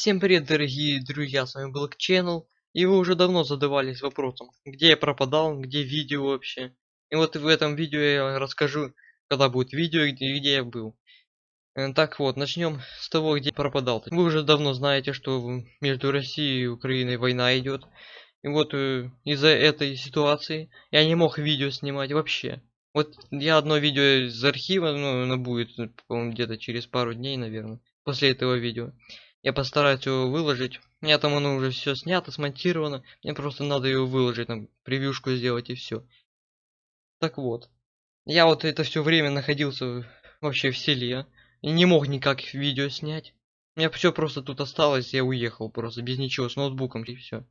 Всем привет, дорогие друзья, с вами Black Channel. И вы уже давно задавались вопросом, где я пропадал, где видео вообще. И вот в этом видео я расскажу, когда будет видео, где, где я был. Э, Так вот, начнем с того, где пропадал. Вы уже давно знаете, что между Россией и Украиной война идет. И вот э, из-за этой ситуации я не мог видео снимать вообще. Вот я одно видео из архива, ну, оно будет, по-моему, где-то через пару дней, наверное, после этого видео. Я постараюсь его выложить. У меня там оно уже все снято, смонтировано. Мне просто надо его выложить, там, превьюшку сделать и все. Так вот. Я вот это все время находился вообще в селе. И не мог никак видео снять. У меня все просто тут осталось, я уехал просто без ничего, с ноутбуком и все.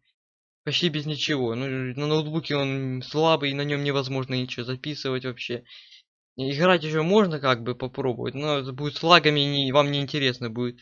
Почти без ничего. Ну, на ноутбуке он слабый, на нем невозможно ничего записывать вообще. И Играть еще можно как бы попробовать, но это будет с лагами, не, вам не интересно будет.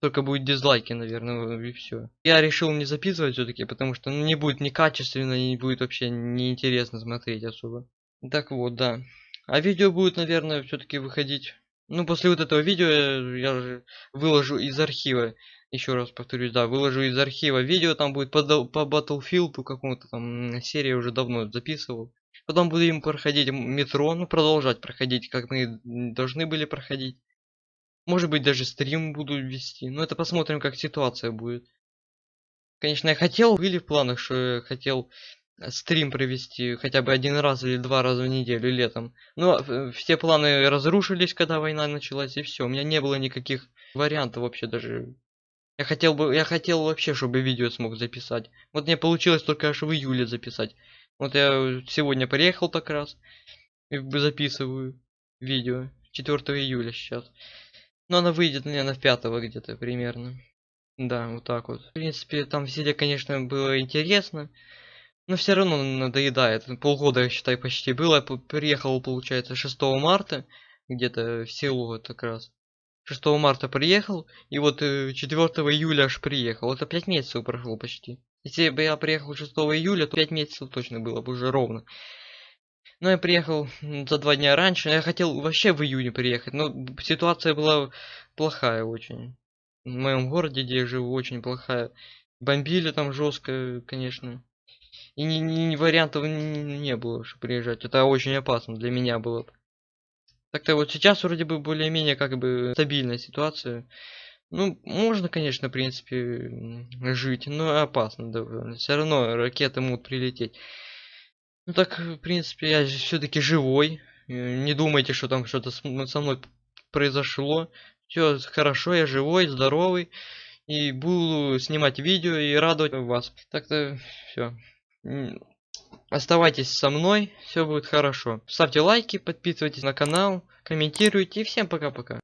Только будет дизлайки, наверное, и все. Я решил не записывать все-таки, потому что ну, не будет некачественно и не будет вообще неинтересно смотреть особо. Так вот, да. А видео будет, наверное, все-таки выходить. Ну, после вот этого видео я, я же выложу из архива. Еще раз повторюсь, да, выложу из архива видео, там будет по, по Battlefield какому-то там серии уже давно записывал. Потом будем проходить метро, ну, продолжать проходить, как мы должны были проходить. Может быть, даже стрим буду вести. Но это посмотрим, как ситуация будет. Конечно, я хотел, были в планах, что я хотел э, стрим провести хотя бы один раз или два раза в неделю летом. Но э, все планы разрушились, когда война началась, и все. У меня не было никаких вариантов вообще даже. Я хотел бы, я хотел вообще, чтобы видео смог записать. Вот мне получилось только аж в июле записать. Вот я сегодня приехал так раз и записываю видео. 4 июля сейчас. Но она выйдет, наверное, 5 где-то примерно. Да, вот так вот. В принципе, там в конечно, было интересно. Но все равно надоедает. Полгода, я считай, почти было. Я приехал, получается, 6 марта. Где-то в село вот как раз. 6 марта приехал. И вот э, 4 июля аж приехал. Это 5 месяцев прошло почти. Если бы я приехал 6 июля, то 5 месяцев точно было бы уже ровно. Но я приехал за два дня раньше. Я хотел вообще в июне приехать, но ситуация была плохая очень. В моем городе, где я живу, очень плохая. Бомбили там жестко, конечно. И ни, ни- ни вариантов не было, чтобы приезжать. Это очень опасно для меня было. бы. Так-то вот сейчас вроде бы более-менее как бы стабильная ситуация. Ну, можно, конечно, в принципе, жить, но опасно довольно. Все равно ракеты могут прилететь. Ну так, в принципе, я все-таки живой. Э, Не думайте, что там что-то со мной произошло. Все хорошо, я живой, здоровый. И буду снимать видео и радовать вас. Так-то все. Оставайтесь со мной, все будет хорошо. Ставьте лайки, подписывайтесь на канал, комментируйте и всем пока-пока.